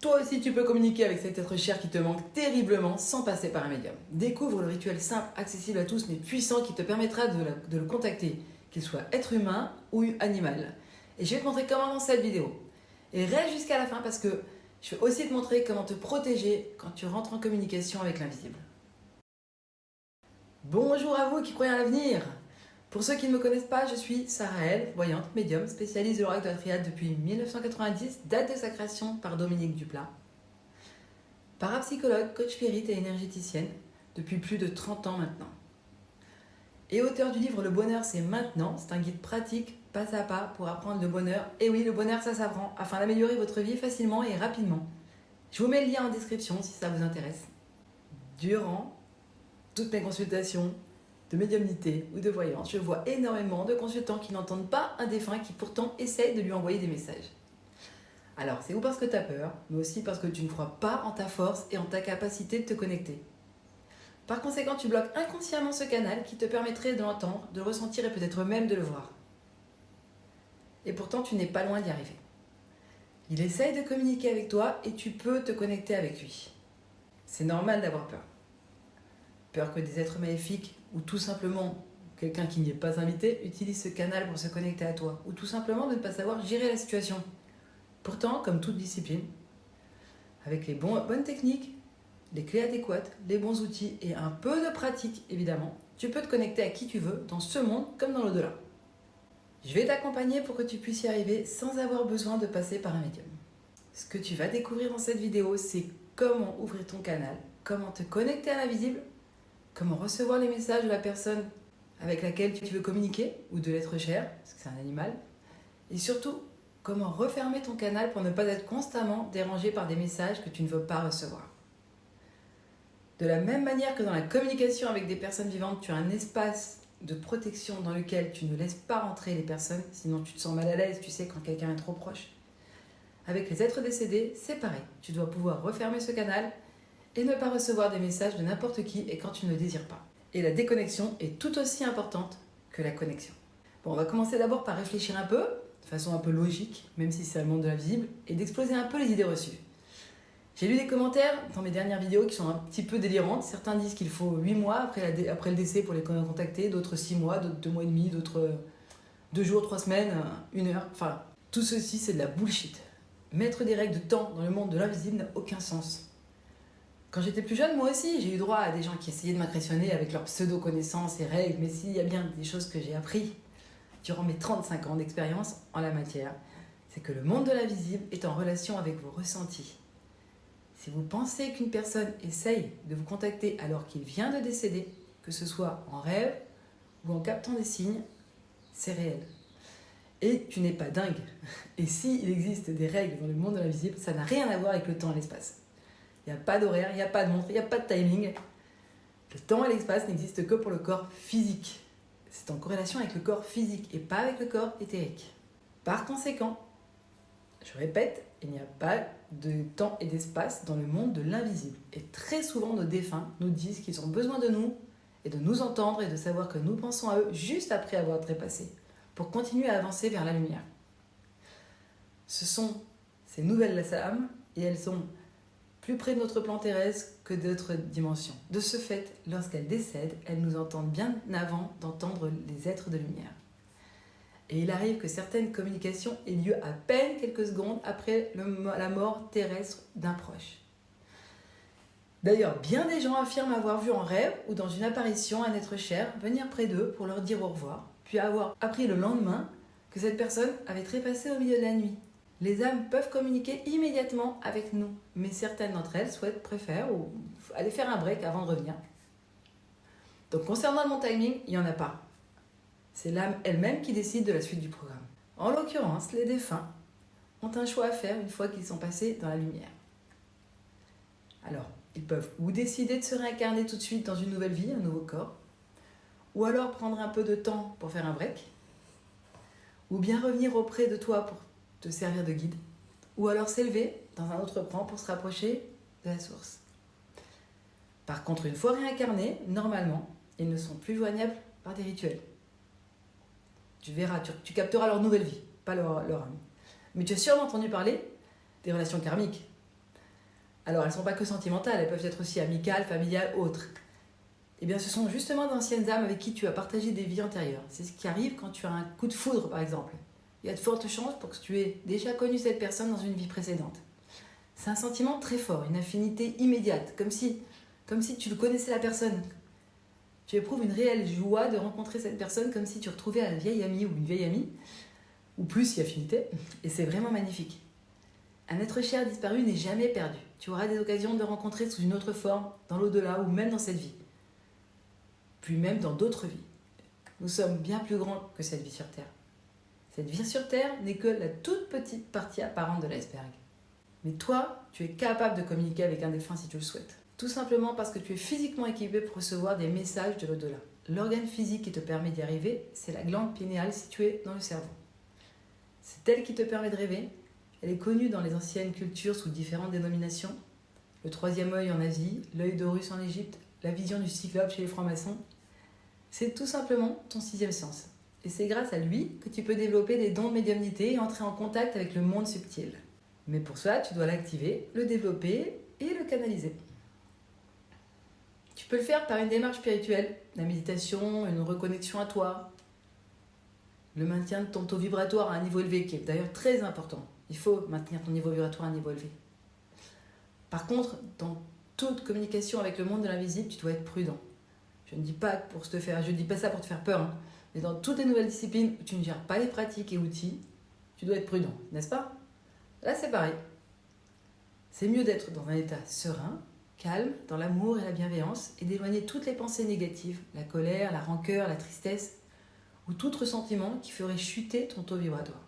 Toi aussi, tu peux communiquer avec cet être cher qui te manque terriblement sans passer par un médium. Découvre le rituel simple, accessible à tous, mais puissant qui te permettra de, le contacter, qu'il soit être humain ou animal. Et je vais te montrer comment dans cette vidéo. Et reste jusqu'à la fin parce que je vais aussi te montrer comment te protéger quand tu rentres en communication avec l'invisible. Bonjour à vous qui croyez à l'avenir Pour ceux qui ne me connaissent pas, je suis Sarah El, voyante, médium, spécialiste de l'oracle de la triade depuis 1990, date de sa création par Dominique Duplat. Parapsychologue, coach spirit et énergéticienne depuis plus de 30 ans maintenant. Et auteur du livre Le bonheur c'est maintenant, c'est un guide pratique, pas à pas, pour apprendre le bonheur. Et oui, le bonheur ça s'apprend, afin d'améliorer votre vie facilement et rapidement. Je vous mets le lien en description si ça vous intéresse. Durant toutes mes consultations de médiumnité ou de voyance, je vois énormément de consultants qui n'entendent pas un défunt qui pourtant essaye de lui envoyer des messages. Alors, c'est ou parce que tu as peur, mais aussi parce que tu ne crois pas en ta force et en ta capacité de te connecter. Par conséquent, tu bloques inconsciemment ce canal qui te permettrait de l'entendre, de le ressentir et peut-être même de le voir. Et pourtant, tu n'es pas loin d'y arriver. Il essaye de communiquer avec toi et tu peux te connecter avec lui. C'est normal d'avoir peur. Peur que des êtres maléfiques ou tout simplement quelqu'un qui n'y est pas invité utilise ce canal pour se connecter à toi ou tout simplement de ne pas savoir gérer la situation. Pourtant, comme toute discipline, avec les bonnes techniques, les clés adéquates, les bons outils et un peu de pratique évidemment, tu peux te connecter à qui tu veux dans ce monde comme dans l'au-delà. Je vais t'accompagner pour que tu puisses y arriver sans avoir besoin de passer par un médium. Ce que tu vas découvrir dans cette vidéo, c'est comment ouvrir ton canal, comment te connecter à l'invisible, comment recevoir les messages de la personne avec laquelle tu veux communiquer ou de l'être cher, parce que c'est un animal, et surtout comment refermer ton canal pour ne pas être constamment dérangé par des messages que tu ne veux pas recevoir? De la même manière que dans la communication avec des personnes vivantes, tu as un espace de protection dans lequel tu ne laisses pas rentrer les personnes, sinon tu te sens mal à l'aise, tu sais, quand quelqu'un est trop proche. Avec les êtres décédés, c'est pareil. Tu dois pouvoir refermer ce canal et ne pas recevoir des messages de n'importe qui et quand tu ne le désires pas. Et la déconnexion est tout aussi importante que la connexion. Bon, on va commencer d'abord par réfléchir un peu, de façon un peu logique, même si c'est le monde de l'invisible, et d'exploser un peu les idées reçues. J'ai lu des commentaires dans mes dernières vidéos qui sont un petit peu délirantes. Certains disent qu'il faut 8 mois après, le décès pour les contacter, d'autres 6 mois, d'autres 2 mois et demi, d'autres 2 jours, 3 semaines, 1 heure. Enfin, tout ceci, c'est de la bullshit. Mettre des règles de temps dans le monde de l'invisible n'a aucun sens. Quand j'étais plus jeune, moi aussi, j'ai eu droit à des gens qui essayaient de m'impressionner avec leurs pseudo-connaissances et règles, mais s'il y a bien des choses que j'ai appris durant mes 35 ans d'expérience en la matière, c'est que le monde de l'invisible est en relation avec vos ressentis. Si vous pensez qu'une personne essaye de vous contacter alors qu'il vient de décéder, que ce soit en rêve ou en captant des signes, c'est réel. Et tu n'es pas dingue. Et s'il existe des règles dans le monde de l'invisible, ça n'a rien à voir avec le temps et l'espace. Il n'y a pas d'horaire, il n'y a pas de montre, il n'y a pas de timing. Le temps et l'espace n'existent que pour le corps physique. C'est en corrélation avec le corps physique et pas avec le corps éthérique. Par conséquent, je répète, il n'y a pas de temps et d'espace dans le monde de l'invisible. Et très souvent, nos défunts nous disent qu'ils ont besoin de nous et de nous entendre et de savoir que nous pensons à eux juste après avoir trépassé, pour continuer à avancer vers la lumière. Ce sont ces nouvelles âmes et elles sont plus près de notre plan terrestre que d'autres dimensions. De ce fait, lorsqu'elles décèdent, elles nous entendent bien avant d'entendre les êtres de lumière. Et il arrive que certaines communications aient lieu à peine quelques secondes après la mort terrestre d'un proche. D'ailleurs, bien des gens affirment avoir vu en rêve ou dans une apparition un être cher venir près d'eux pour leur dire au revoir, puis avoir appris le lendemain que cette personne avait trépassé au milieu de la nuit. Les âmes peuvent communiquer immédiatement avec nous, mais certaines d'entre elles souhaitent, préfèrent ou aller faire un break avant de revenir. Donc concernant mon timing, il n'y en a pas. C'est l'âme elle-même qui décide de la suite du programme. En l'occurrence, les défunts ont un choix à faire une fois qu'ils sont passés dans la lumière. Alors, ils peuvent ou décider de se réincarner tout de suite dans une nouvelle vie, un nouveau corps, ou alors prendre un peu de temps pour faire un break, ou bien revenir auprès de toi pour te servir de guide, ou alors s'élever dans un autre plan pour se rapprocher de la source. Par contre, une fois réincarnés, normalement, ils ne sont plus joignables par des rituels. Tu verras, tu, capteras leur nouvelle vie, pas leur, âme. Mais tu as sûrement entendu parler des relations karmiques. Alors, elles ne sont pas que sentimentales, elles peuvent être aussi amicales, familiales, autres. Eh bien, ce sont justement d'anciennes âmes avec qui tu as partagé des vies antérieures. C'est ce qui arrive quand tu as un coup de foudre, par exemple. Il y a de fortes chances pour que tu aies déjà connu cette personne dans une vie précédente. C'est un sentiment très fort, une affinité immédiate, comme si, comme si tu connaissais la personne. Tu éprouves une réelle joie de rencontrer cette personne comme si tu retrouvais un vieil ami ou une vieille amie, ou plus si affinité, et c'est vraiment magnifique. Un être cher disparu n'est jamais perdu. Tu auras des occasions de le rencontrer sous une autre forme, dans l'au-delà ou même dans cette vie puis même dans d'autres vies. Nous sommes bien plus grands que cette vie sur Terre. Cette vie sur Terre n'est que la toute petite partie apparente de l'iceberg. Mais toi, tu es capable de communiquer avec un défunt si tu le souhaites. Tout simplement parce que tu es physiquement équipé pour recevoir des messages de l'au-delà. L'organe physique qui te permet d'y arriver, c'est la glande pinéale située dans le cerveau. C'est elle qui te permet de rêver. Elle est connue dans les anciennes cultures sous différentes dénominations. Le troisième œil en Asie, l'œil d'Horus en Égypte, la vision du cyclope chez les francs-maçons, c'est tout simplement ton sixième sens. Et c'est grâce à lui que tu peux développer des dons de médiumnité et entrer en contact avec le monde subtil. Mais pour cela, tu dois l'activer, le développer et le canaliser. Tu peux le faire par une démarche spirituelle, la méditation, une reconnexion à toi, le maintien de ton taux vibratoire à un niveau élevé, qui est d'ailleurs très important. Il faut maintenir ton niveau vibratoire à un niveau élevé. Par contre, dans toute communication avec le monde de l'invisible, tu dois être prudent. Je ne dis pas pour te faire, je dis pas ça pour te faire peur, hein. Mais dans toutes les nouvelles disciplines où tu ne gères pas les pratiques et outils, tu dois être prudent, n'est-ce pas? Là, c'est pareil. C'est mieux d'être dans un état serein, calme, dans l'amour et la bienveillance, et d'éloigner toutes les pensées négatives, la colère, la rancœur, la tristesse, ou tout ressentiment qui ferait chuter ton taux vibratoire.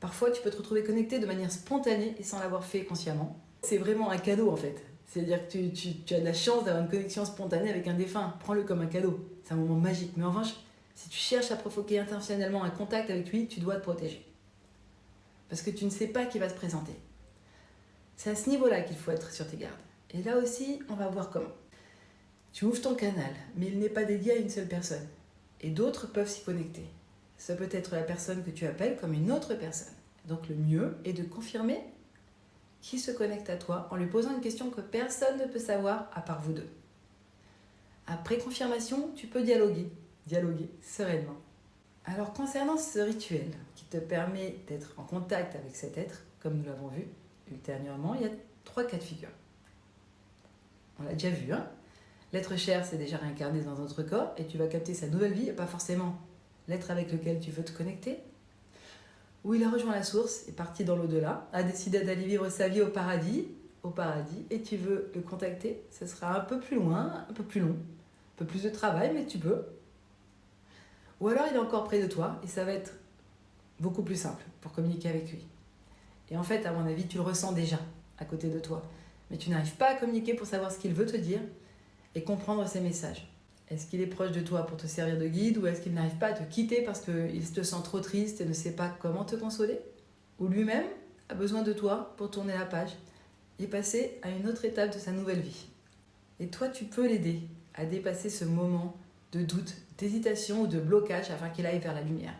Parfois, tu peux te retrouver connecté de manière spontanée et sans l'avoir fait consciemment. C'est vraiment un cadeau en fait. C'est-à-dire que tu, as la chance d'avoir une connexion spontanée avec un défunt. Prends-le comme un cadeau. C'est un moment magique. Mais en revanche, si tu cherches à provoquer intentionnellement un contact avec lui, tu dois te protéger. Parce que tu ne sais pas qui va se présenter. C'est à ce niveau-là qu'il faut être sur tes gardes. Et là aussi, on va voir comment. Tu ouvres ton canal, mais il n'est pas dédié à une seule personne. Et d'autres peuvent s'y connecter. Ça peut être la personne que tu appelles comme une autre personne. Donc le mieux est de confirmer qui se connecte à toi en lui posant une question que personne ne peut savoir à part vous deux. Après confirmation, tu peux dialoguer, dialoguer sereinement. Alors concernant ce rituel qui te permet d'être en contact avec cet être, comme nous l'avons vu ultérieurement, il y a trois cas de figure. On l'a déjà vu, hein L'être cher s'est déjà réincarné dans notre corps et tu vas capter sa nouvelle vie et pas forcément l'être avec lequel tu veux te connecter où il a rejoint la source, est parti dans l'au-delà, a décidé d'aller vivre sa vie au paradis, au paradis, et tu veux le contacter, ce sera un peu plus loin, un peu plus long, un peu plus de travail, mais tu peux. Ou alors il est encore près de toi, et ça va être beaucoup plus simple pour communiquer avec lui. Et en fait, à mon avis, tu le ressens déjà à côté de toi, mais tu n'arrives pas à communiquer pour savoir ce qu'il veut te dire et comprendre ses messages. Est-ce qu'il est proche de toi pour te servir de guide ou est-ce qu'il n'arrive pas à te quitter parce qu'il te sent trop triste et ne sait pas comment te consoler? Ou lui-même a besoin de toi pour tourner la page et passer à une autre étape de sa nouvelle vie? Et toi, tu peux l'aider à dépasser ce moment de doute, d'hésitation ou de blocage afin qu'il aille vers la lumière.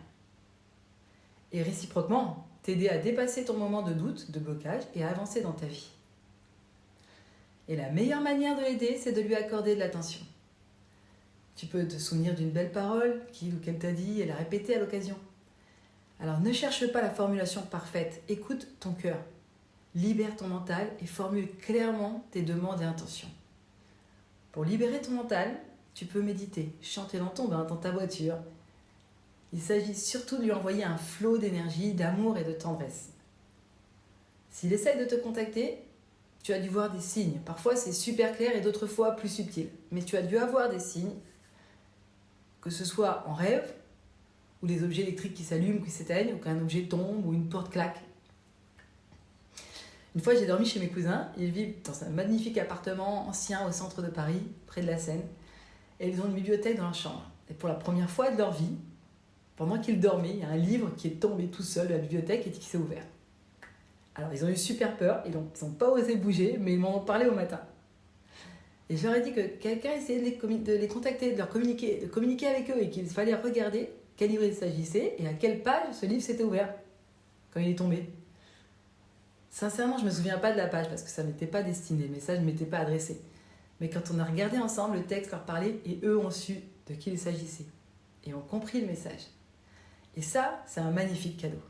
Et réciproquement, t'aider à dépasser ton moment de doute, de blocage et à avancer dans ta vie. Et la meilleure manière de l'aider, c'est de lui accorder de l'attention. Tu peux te souvenir d'une belle parole qu'il ou qu'elle t'a dit et la répéter à l'occasion. Alors ne cherche pas la formulation parfaite, écoute ton cœur. Libère ton mental et formule clairement tes demandes et intentions. Pour libérer ton mental, tu peux méditer, chanter dans ton bain, dans ta voiture. Il s'agit surtout de lui envoyer un flot d'énergie, d'amour et de tendresse. S'il essaye de te contacter, tu as dû voir des signes. Parfois c'est super clair et d'autres fois plus subtil. Mais tu as dû avoir des signes que ce soit en rêve, ou des objets électriques qui s'allument, qui s'éteignent, ou qu'un objet tombe, ou une porte claque. Une fois, j'ai dormi chez mes cousins. Ils vivent dans un magnifique appartement ancien au centre de Paris, près de la Seine. Et ils ont une bibliothèque dans leur chambre. Et pour la première fois de leur vie, pendant qu'ils dormaient, il y a un livre qui est tombé tout seul de la bibliothèque et qui s'est ouvert. Alors, ils ont eu super peur. Ils n'ont pas osé bouger, mais ils m'en ont parlé au matin. Et ai dit que quelqu'un essayait de les, contacter, de leur communiquer, de communiquer avec eux et qu'il fallait regarder quel livre il s'agissait et à quelle page ce livre s'était ouvert quand il est tombé. Sincèrement, je me souviens pas de la page parce que ça m'était pas destiné, mais ça je m'étais pas adressé. Mais quand on a regardé ensemble, le texte leur parlait et eux ont su de qui il s'agissait et ont compris le message. Et ça, c'est un magnifique cadeau.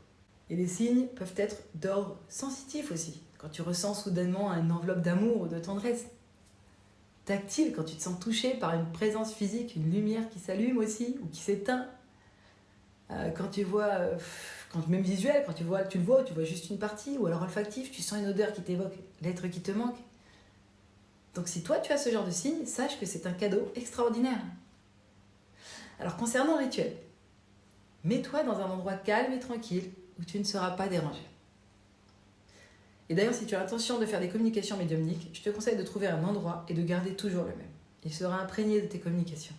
Et les signes peuvent être d'ordre sensitif aussi, quand tu ressens soudainement une enveloppe d'amour ou de tendresse. Tactile, quand tu te sens touché par une présence physique, une lumière qui s'allume aussi ou qui s'éteint. Euh, quand tu vois, euh, quand même visuel, quand tu vois, tu le vois, tu vois juste une partie, ou alors olfactif, tu sens une odeur qui t'évoque l'être qui te manque. Donc si toi tu as ce genre de signe, sache que c'est un cadeau extraordinaire. Alors concernant le rituel, mets-toi dans un endroit calme et tranquille où tu ne seras pas dérangé. Et d'ailleurs, si tu as l'intention de faire des communications médiumniques, je te conseille de trouver un endroit et de garder toujours le même. Il sera imprégné de tes communications.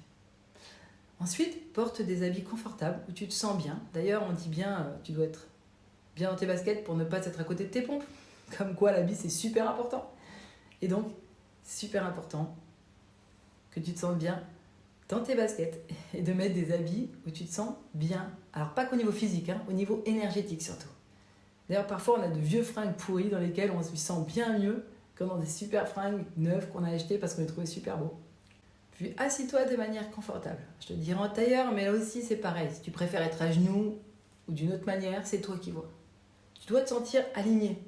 Ensuite, porte des habits confortables où tu te sens bien. D'ailleurs, on dit bien, euh, tu dois être bien dans tes baskets pour ne pas être à côté de tes pompes. Comme quoi, l'habit, c'est super important. Et donc, super important que tu te sentes bien dans tes baskets et de mettre des habits où tu te sens bien. Alors pas qu'au niveau physique, hein, au niveau énergétique surtout. D'ailleurs parfois on a de vieux fringues pourries dans lesquelles on se sent bien mieux que dans des super fringues neuves qu'on a achetées parce qu'on les trouvait super beaux. Puis assis-toi de manière confortable. Je te dirais en tailleur, mais là aussi c'est pareil. Si tu préfères être à genoux ou d'une autre manière, c'est toi qui vois. Tu dois te sentir aligné.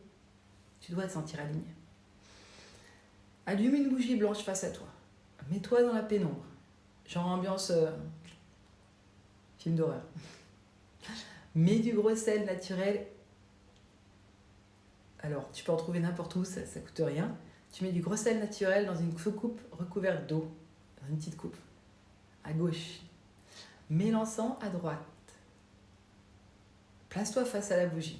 Tu dois te sentir aligné. Allume une bougie blanche face à toi. Mets-toi dans la pénombre. Genre ambiance euh, film d'horreur. Mets du gros sel naturel. Alors, tu peux en trouver n'importe où, ça ne coûte rien. Tu mets du gros sel naturel dans une soucoupe recouverte d'eau, dans une petite coupe, à gauche. L'encens à droite. Place-toi face à la bougie.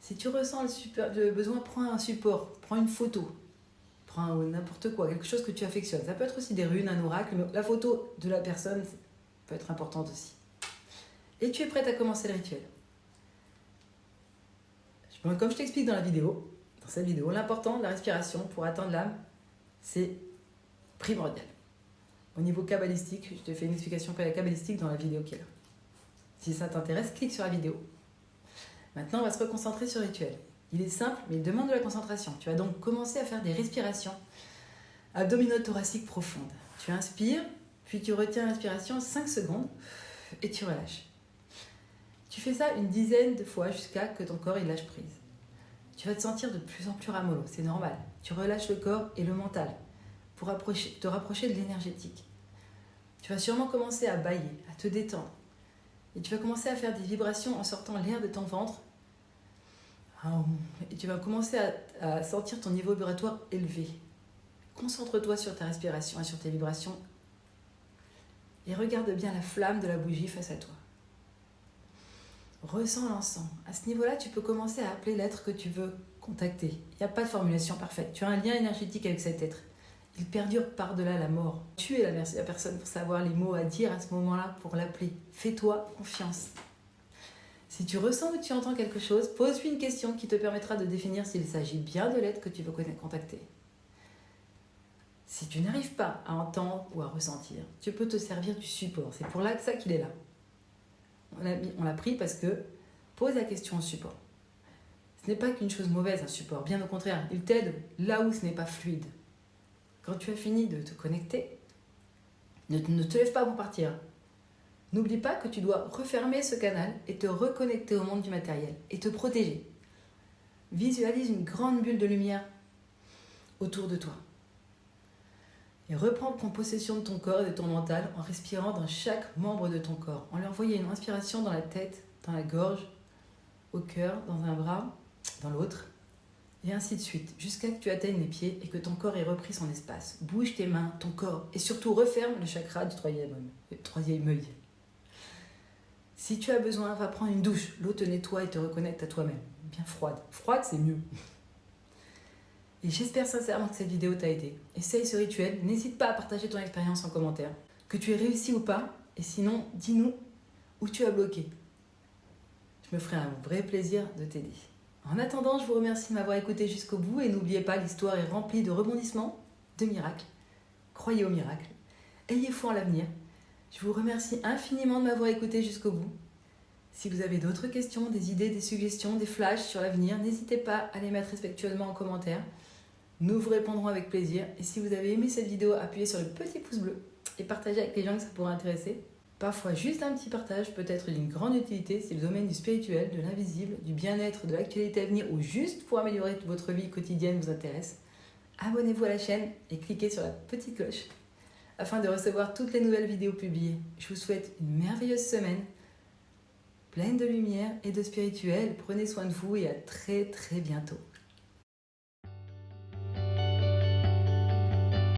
Si tu ressens le besoin, prends un support, prends une photo, prends n'importe quoi, quelque chose que tu affectionnes. Ça peut être aussi des runes, un oracle, mais la photo de la personne peut être importante aussi. Et tu es prête à commencer le rituel. Comme je t'explique dans la vidéo, dans cette vidéo, l'important de la respiration pour atteindre l'âme, c'est primordial. Au niveau kabbalistique, je te fais une explication kabbalistique dans la vidéo qui est là. Si ça t'intéresse, clique sur la vidéo. Maintenant, on va se reconcentrer sur le rituel. Il est simple, mais il demande de la concentration. Tu vas donc commencer à faire des respirations abdominothoraciques profondes. Tu inspires, puis tu retiens l'inspiration 5 secondes et tu relâches. Tu fais ça une dizaine de fois jusqu'à que ton corps il lâche prise. Tu vas te sentir de plus en plus ramollo, c'est normal. Tu relâches le corps et le mental pour te rapprocher de l'énergétique. Tu vas sûrement commencer à bailler, à te détendre. Et tu vas commencer à faire des vibrations en sortant l'air de ton ventre. Et tu vas commencer à sentir ton niveau vibratoire élevé. Concentre-toi sur ta respiration et sur tes vibrations. Et regarde bien la flamme de la bougie face à toi. Ressens l'encens. À ce niveau-là, tu peux commencer à appeler l'être que tu veux contacter. Il n'y a pas de formulation parfaite. Tu as un lien énergétique avec cet être. Il perdure par-delà la mort. Tu es la personne pour savoir les mots à dire à ce moment-là pour l'appeler. Fais-toi confiance. Si tu ressens ou tu entends quelque chose, pose-lui une question qui te permettra de définir s'il s'agit bien de l'être que tu veux contacter. Si tu n'arrives pas à entendre ou à ressentir, tu peux te servir du support. C'est pour là ça qu'il est là. On l'a pris parce que pose la question au support. Ce n'est pas qu'une chose mauvaise, un support. Bien au contraire, il t'aide là où ce n'est pas fluide. Quand tu as fini de te connecter, ne, te lève pas pour partir. N'oublie pas que tu dois refermer ce canal et te reconnecter au monde du matériel et te protéger. Visualise une grande bulle de lumière autour de toi. Et reprends possession de ton corps et de ton mental en respirant dans chaque membre de ton corps. En lui envoyant une inspiration dans la tête, dans la gorge, au cœur, dans un bras, dans l'autre, et ainsi de suite, jusqu'à ce que tu atteignes les pieds et que ton corps ait repris son espace. Bouge tes mains, ton corps, et surtout referme le chakra du troisième œil. Troisième œil. Si tu as besoin, va prendre une douche. L'eau te nettoie et te reconnecte à toi-même. Bien froide. Froide, c'est mieux. Et j'espère sincèrement que cette vidéo t'a aidé. Essaye ce rituel, n'hésite pas à partager ton expérience en commentaire. Que tu aies réussi ou pas, et sinon, dis-nous où tu as bloqué. Je me ferai un vrai plaisir de t'aider. En attendant, je vous remercie de m'avoir écouté jusqu'au bout et n'oubliez pas, l'histoire est remplie de rebondissements, de miracles. Croyez au miracle. Ayez foi en l'avenir. Je vous remercie infiniment de m'avoir écouté jusqu'au bout. Si vous avez d'autres questions, des idées, des suggestions, des flashs sur l'avenir, n'hésitez pas à les mettre respectueusement en commentaire. Nous vous répondrons avec plaisir. Et si vous avez aimé cette vidéo, appuyez sur le petit pouce bleu et partagez avec les gens que ça pourrait intéresser. Parfois, juste un petit partage peut être d'une grande utilité si le domaine du spirituel, de l'invisible, du bien-être, de l'actualité à venir ou juste pour améliorer votre vie quotidienne vous intéresse. Abonnez-vous à la chaîne et cliquez sur la petite cloche afin de recevoir toutes les nouvelles vidéos publiées. Je vous souhaite une merveilleuse semaine pleine de lumière et de spirituel. Prenez soin de vous et à très très bientôt.